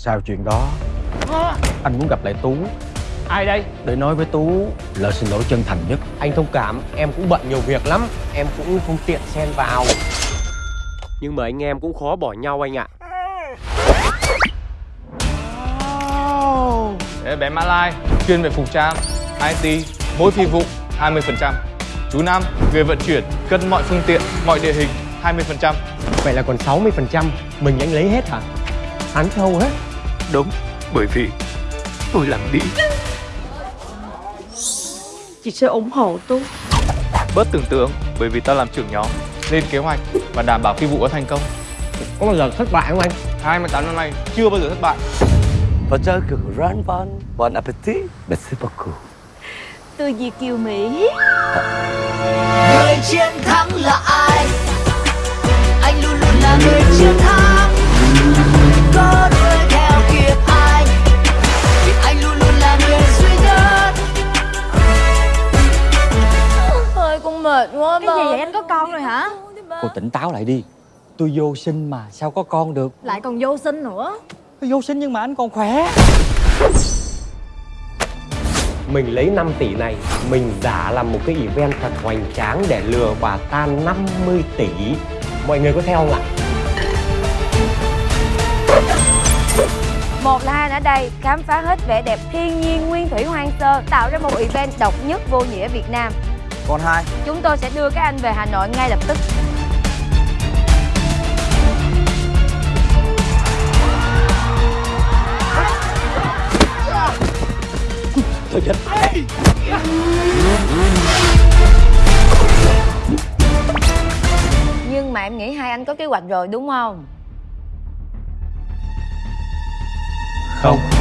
Sau chuyện đó? Anh muốn gặp lại Tú. Ai đây? Để nói với Tú lời xin lỗi chân thành nhất. Anh thông cảm, em cũng bận nhiều việc lắm. Em cũng không tiện xen vào. Nhưng mà anh em cũng khó bỏ nhau anh ạ. Đấy, bé Mã Lai, chuyên về phục trang, IT, mỗi phi vụ 20%. Chú Nam, người vận chuyển, cân mọi phương tiện, mọi địa hình 20%. Vậy là còn 60% Mình anh lấy hết hả? Hắn thâu hết Đúng, bởi vì tôi làm đi. Chị sẽ ủng hộ tôi Bớt tưởng tượng bởi vì tao làm trưởng nhóm, lên kế hoạch và đảm bảo phi vụ có thành công. Có bao giờ thất bại không anh? 28 năm nay chưa bao giờ thất bại. Và chơi cực run bon, bon appetit, merci beaucoup. Tôi Việt Kiều Mỹ người chiến thắng là con mệt quá Cái gì vậy? Anh có con rồi hả? Cô tỉnh táo lại đi. Tôi vô sinh mà sao có con được? Lại còn vô sinh nữa. Tôi vô sinh nhưng mà anh còn khỏe. Mình lấy 5 tỷ này Mình giả làm một cái event thật hoành tráng Để lừa bà ta 50 tỷ. Mọi người có theo không ạ? Một là hai ở đây khám phá hết vẻ đẹp thiên nhiên nguyên thủy hoang sơ tạo ra một event độc nhất vô nhị ở Việt Nam. Còn hai, Chúng tôi sẽ đưa các anh về Hà Nội ngay lập tức. Nhưng mà em nghĩ hai anh có kế hoạch rồi đúng không? Không